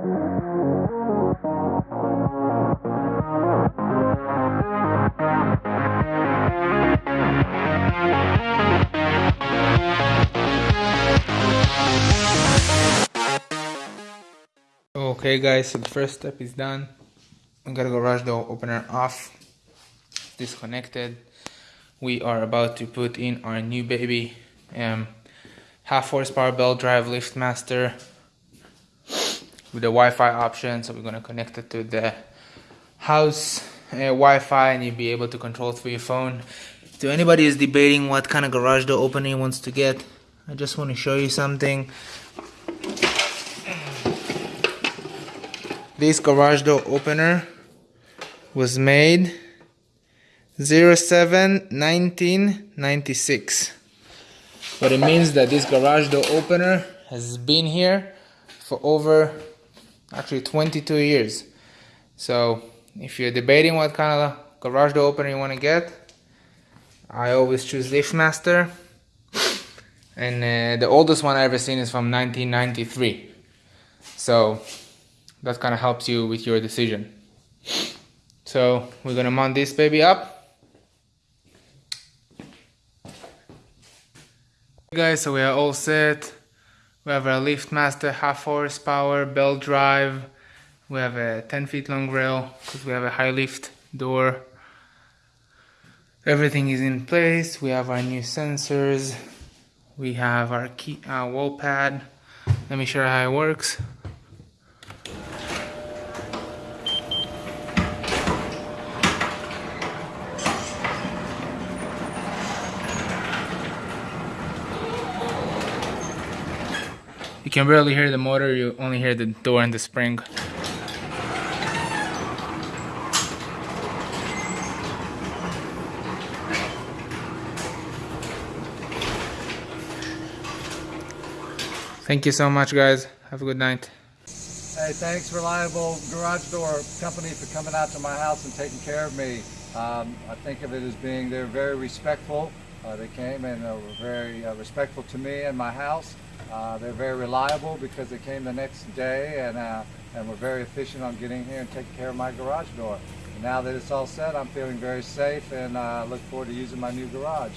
Okay guys, so the first step is done. We got a garage door opener off, disconnected. We are about to put in our new baby, um, half horsepower belt drive LiftMaster with the Wi-Fi option. So we're gonna connect it to the house uh, Wi-Fi and you'll be able to control through your phone. To anybody who's debating what kind of garage door opener he wants to get, I just want to show you something. This garage door opener was made 07 1996. But it means that this garage door opener has been here for over actually 22 years. So if you're debating what kind of garage door opener you want to get, I always choose LiftMaster. And uh, the oldest one I ever seen is from 1993. So that kind of helps you with your decision. So we're gonna mount this baby up. guys, so we are all set. We have a LiftMaster half horsepower belt drive. We have a 10 feet long rail because we have a high lift door. Everything is in place. We have our new sensors. We have our key, uh, wall pad. Let me show you how it works. You can barely hear the motor, you only hear the door and the spring. Thank you so much guys. Have a good night. Hey, thanks Reliable Garage Door Company for coming out to my house and taking care of me. Um, I think of it as being, they're very respectful. Uh, they came and uh, were very uh, respectful to me and my house. Uh, they're very reliable because they came the next day and, uh, and were very efficient on getting here and taking care of my garage door. And now that it's all set, I'm feeling very safe and uh, look forward to using my new garage.